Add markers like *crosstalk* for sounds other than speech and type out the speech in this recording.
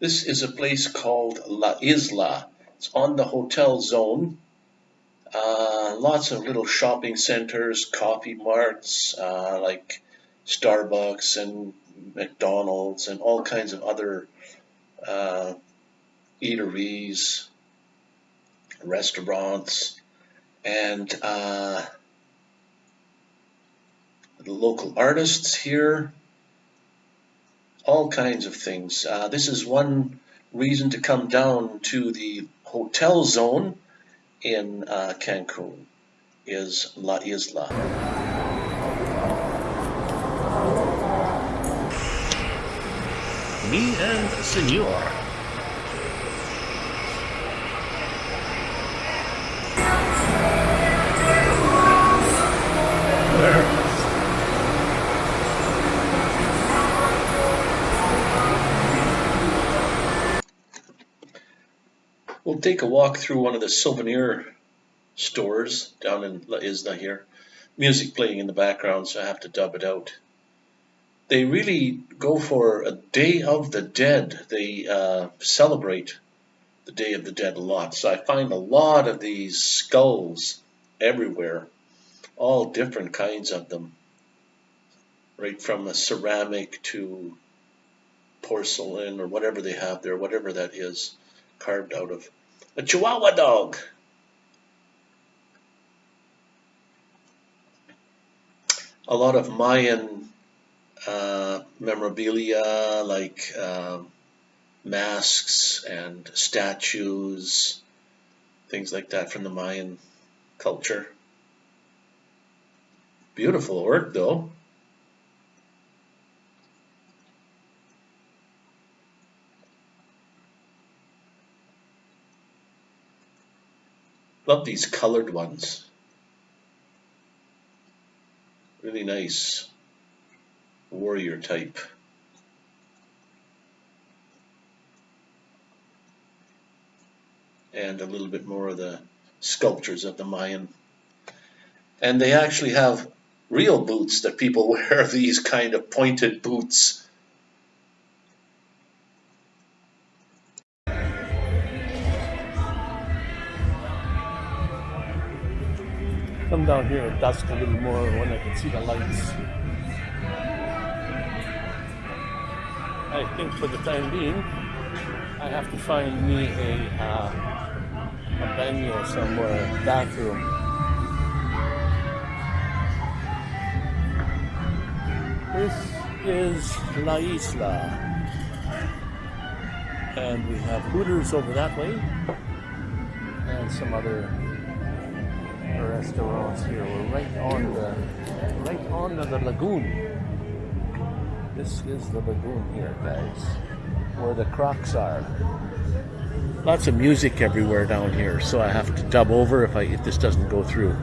This is a place called La Isla. It's on the hotel zone. Uh, lots of little shopping centers, coffee marts, uh, like Starbucks and McDonald's and all kinds of other uh, eateries, restaurants, and uh, the local artists here all kinds of things. Uh, this is one reason to come down to the hotel zone in uh, Cancun is La Isla. Me and Senor take a walk through one of the souvenir stores down in La Isla here. Music playing in the background, so I have to dub it out. They really go for a Day of the Dead. They uh, celebrate the Day of the Dead a lot. So I find a lot of these skulls everywhere, all different kinds of them, right from a ceramic to porcelain or whatever they have there, whatever that is carved out of. A Chihuahua dog. A lot of Mayan uh, memorabilia like uh, masks and statues, things like that from the Mayan culture. Beautiful work though. Love these colored ones. Really nice warrior type. And a little bit more of the sculptures of the Mayan. And they actually have real boots that people *laughs* wear, these kind of pointed boots come down here at dusk a little more when I can see the lights. I think for the time being, I have to find me a, uh, a baño somewhere, bathroom. This is La Isla. And we have Hooters over that way. And some other restaurants here. We're right on the right on the lagoon. This is the lagoon here, guys, where the crocs are. Lots of music everywhere down here, so I have to dub over if I if this doesn't go through.